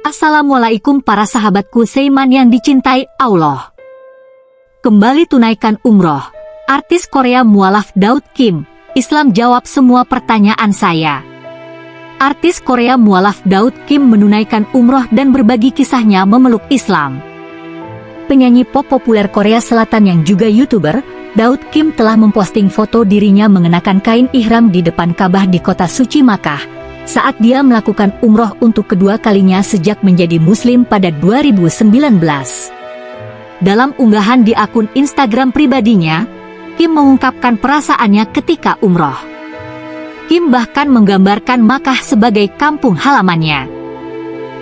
Assalamualaikum para sahabatku Seiman yang dicintai Allah. Kembali tunaikan umroh. Artis Korea mualaf Daud Kim, Islam jawab semua pertanyaan saya. Artis Korea mualaf Daud Kim menunaikan umroh dan berbagi kisahnya memeluk Islam. Penyanyi pop populer Korea Selatan yang juga YouTuber, Daud Kim telah memposting foto dirinya mengenakan kain ihram di depan Ka'bah di kota suci Makkah, saat dia melakukan umroh untuk kedua kalinya sejak menjadi muslim pada 2019. Dalam unggahan di akun Instagram pribadinya, Kim mengungkapkan perasaannya ketika umroh. Kim bahkan menggambarkan Makkah sebagai kampung halamannya.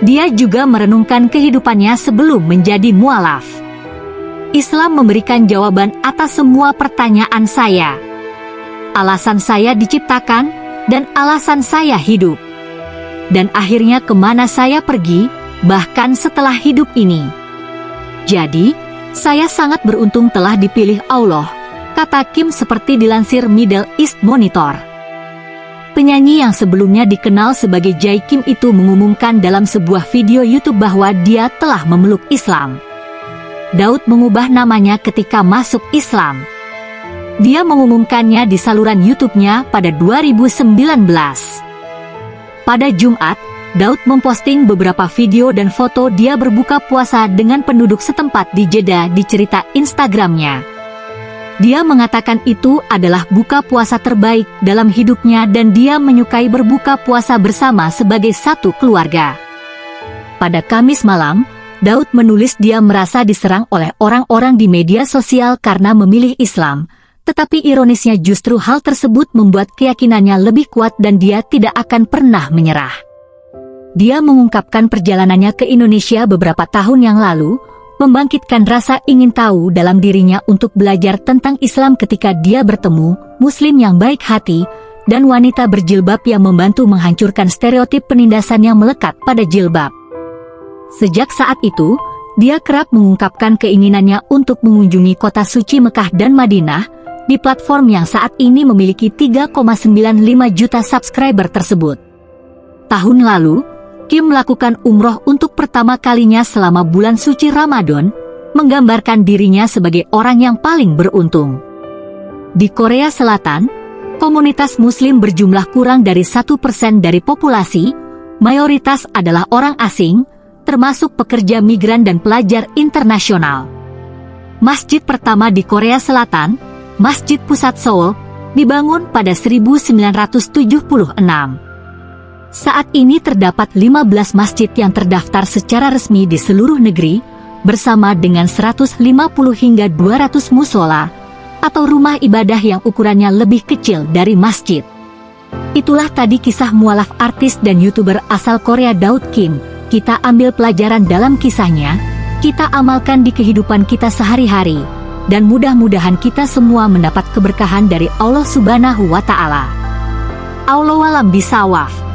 Dia juga merenungkan kehidupannya sebelum menjadi mualaf. Islam memberikan jawaban atas semua pertanyaan saya. Alasan saya diciptakan, dan alasan saya hidup. Dan akhirnya ke mana saya pergi, bahkan setelah hidup ini. Jadi, saya sangat beruntung telah dipilih Allah, kata Kim seperti dilansir Middle East Monitor. Penyanyi yang sebelumnya dikenal sebagai Jai Kim itu mengumumkan dalam sebuah video YouTube bahwa dia telah memeluk Islam. Daud mengubah namanya ketika masuk Islam. Dia mengumumkannya di saluran YouTube-nya pada 2019. Pada Jumat, Daud memposting beberapa video dan foto dia berbuka puasa dengan penduduk setempat di Jeddah di cerita Instagramnya. Dia mengatakan itu adalah buka puasa terbaik dalam hidupnya dan dia menyukai berbuka puasa bersama sebagai satu keluarga. Pada Kamis malam, Daud menulis dia merasa diserang oleh orang-orang di media sosial karena memilih Islam, tetapi ironisnya justru hal tersebut membuat keyakinannya lebih kuat dan dia tidak akan pernah menyerah. Dia mengungkapkan perjalanannya ke Indonesia beberapa tahun yang lalu, membangkitkan rasa ingin tahu dalam dirinya untuk belajar tentang Islam ketika dia bertemu Muslim yang baik hati, dan wanita berjilbab yang membantu menghancurkan stereotip penindasan yang melekat pada jilbab. Sejak saat itu, dia kerap mengungkapkan keinginannya untuk mengunjungi kota suci Mekah dan Madinah, di platform yang saat ini memiliki 3,95 juta subscriber tersebut. Tahun lalu, Kim melakukan umroh untuk pertama kalinya selama bulan suci Ramadan, menggambarkan dirinya sebagai orang yang paling beruntung. Di Korea Selatan, komunitas muslim berjumlah kurang dari satu persen dari populasi, mayoritas adalah orang asing, termasuk pekerja migran dan pelajar internasional. Masjid pertama di Korea Selatan, Masjid Pusat Seoul, dibangun pada 1976. Saat ini terdapat 15 masjid yang terdaftar secara resmi di seluruh negeri, bersama dengan 150 hingga 200 musola, atau rumah ibadah yang ukurannya lebih kecil dari masjid. Itulah tadi kisah mualaf artis dan youtuber asal Korea Daud Kim. Kita ambil pelajaran dalam kisahnya, kita amalkan di kehidupan kita sehari-hari dan mudah-mudahan kita semua mendapat keberkahan dari Allah Subhanahu wa Ta'ala. Allah alam bisawaf.